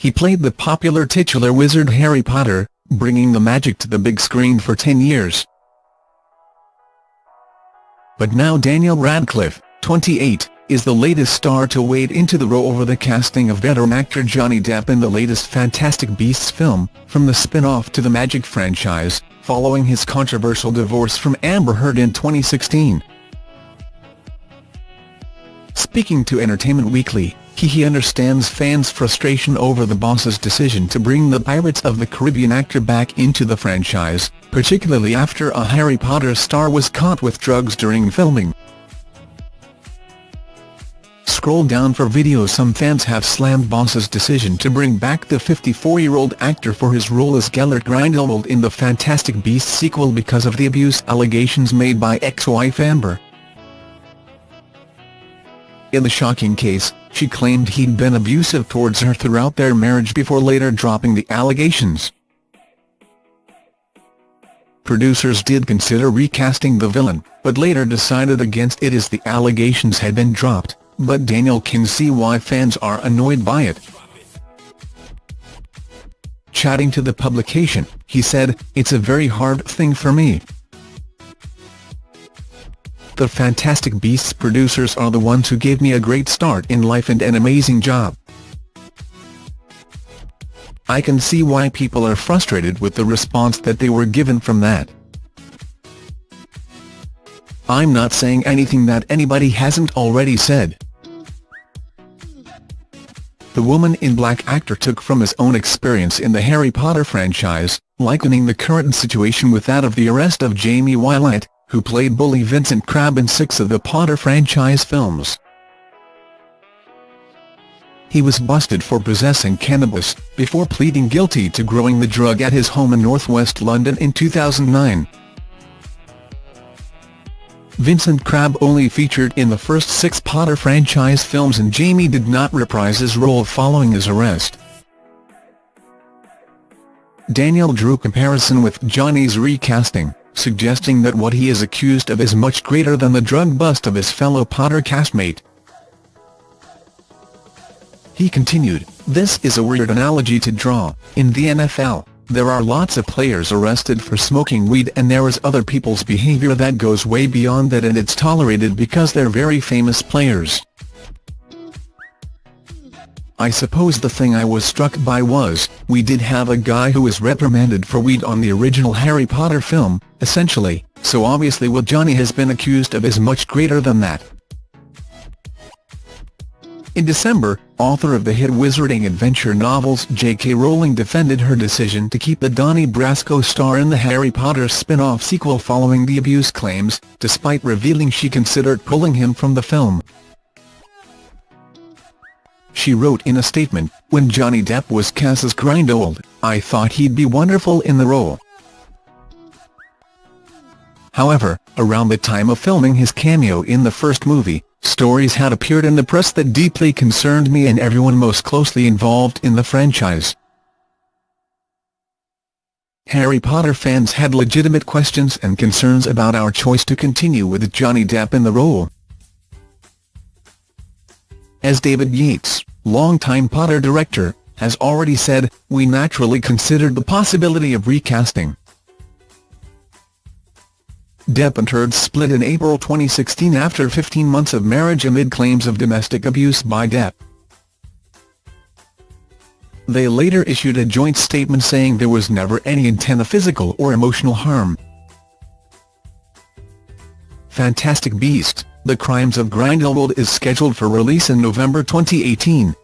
he played the popular titular wizard Harry Potter, bringing the magic to the big screen for 10 years. But now Daniel Radcliffe, 28, is the latest star to wade into the role over the casting of veteran actor Johnny Depp in the latest Fantastic Beasts film, from the spin-off to the Magic franchise, following his controversial divorce from Amber Heard in 2016. Speaking to Entertainment Weekly, he understands fans' frustration over the boss's decision to bring the Pirates of the Caribbean actor back into the franchise, particularly after a Harry Potter star was caught with drugs during filming. Scroll down for videos Some fans have slammed Boss's decision to bring back the 54-year-old actor for his role as Gellert Grindelwald in the Fantastic Beasts sequel because of the abuse allegations made by ex-wife Amber. In the shocking case, she claimed he'd been abusive towards her throughout their marriage before later dropping the allegations. Producers did consider recasting the villain, but later decided against it as the allegations had been dropped but Daniel can see why fans are annoyed by it. Chatting to the publication, he said, It's a very hard thing for me. The Fantastic Beasts producers are the ones who gave me a great start in life and an amazing job. I can see why people are frustrated with the response that they were given from that. I'm not saying anything that anybody hasn't already said. The Woman in Black actor took from his own experience in the Harry Potter franchise, likening the current situation with that of the arrest of Jamie Waylett, who played bully Vincent Crabbe in six of the Potter franchise films. He was busted for possessing cannabis, before pleading guilty to growing the drug at his home in northwest London in 2009. Vincent Crabbe only featured in the first six Potter franchise films and Jamie did not reprise his role following his arrest. Daniel drew comparison with Johnny's recasting, suggesting that what he is accused of is much greater than the drug bust of his fellow Potter castmate. He continued, this is a weird analogy to draw, in the NFL. There are lots of players arrested for smoking weed and there is other people's behavior that goes way beyond that and it's tolerated because they're very famous players. I suppose the thing I was struck by was, we did have a guy who was reprimanded for weed on the original Harry Potter film, essentially, so obviously what Johnny has been accused of is much greater than that. In December, author of the hit wizarding adventure novels J.K. Rowling defended her decision to keep the Donnie Brasco star in the Harry Potter spin-off sequel following the abuse claims, despite revealing she considered pulling him from the film. She wrote in a statement, When Johnny Depp was cast as Grindelwald, I thought he'd be wonderful in the role. However, around the time of filming his cameo in the first movie, Stories had appeared in the press that deeply concerned me and everyone most closely involved in the franchise. Harry Potter fans had legitimate questions and concerns about our choice to continue with Johnny Depp in the role. As David Yates, longtime Potter director, has already said, we naturally considered the possibility of recasting. Depp and Heard split in April 2016 after 15 months of marriage amid claims of domestic abuse by Depp. They later issued a joint statement saying there was never any intent of physical or emotional harm. Fantastic Beast, The Crimes of Grindelwald is scheduled for release in November 2018.